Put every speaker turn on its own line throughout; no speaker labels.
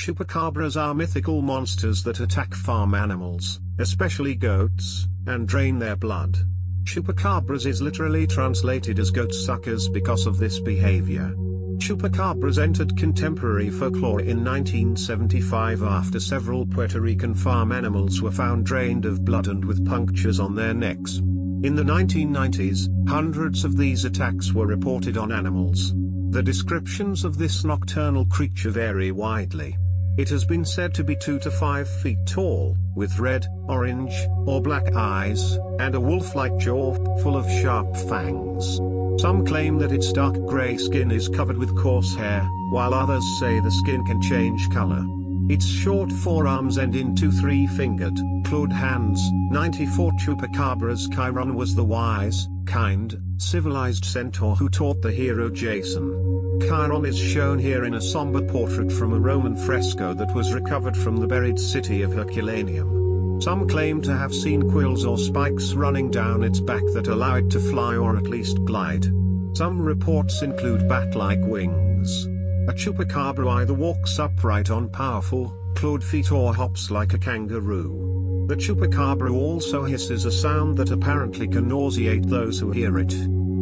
Chupacabras are mythical monsters that attack farm animals, especially goats, and drain their blood. Chupacabras is literally translated as goat suckers because of this behavior. Chupacabras entered contemporary folklore in 1975 after several Puerto Rican farm animals were found drained of blood and with punctures on their necks. In the 1990s, hundreds of these attacks were reported on animals. The descriptions of this nocturnal creature vary widely. It has been said to be 2 to 5 feet tall, with red, orange, or black eyes, and a wolf-like jaw, full of sharp fangs. Some claim that its dark gray skin is covered with coarse hair, while others say the skin can change color. Its short forearms end in two three-fingered, clawed hands. 94 Chupacabras Chiron was the wise, kind, civilized centaur who taught the hero Jason. Chiron is shown here in a somber portrait from a Roman fresco that was recovered from the buried city of Herculaneum. Some claim to have seen quills or spikes running down its back that allow it to fly or at least glide. Some reports include bat-like wings. A chupacabra either walks upright on powerful, clawed feet or hops like a kangaroo. The chupacabra also hisses a sound that apparently can nauseate those who hear it.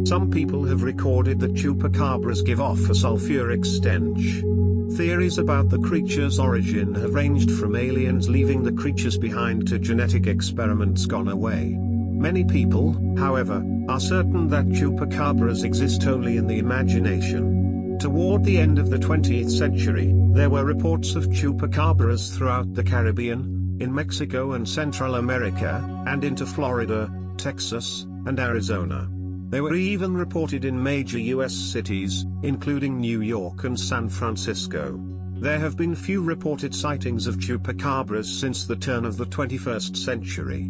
Some people have recorded that chupacabras give off a sulfuric stench. Theories about the creature's origin have ranged from aliens leaving the creatures behind to genetic experiments gone away. Many people, however, are certain that chupacabras exist only in the imagination. Toward the end of the 20th century, there were reports of chupacabras throughout the Caribbean, in Mexico and Central America, and into Florida, Texas, and Arizona. They were even reported in major US cities, including New York and San Francisco. There have been few reported sightings of chupacabras since the turn of the 21st century.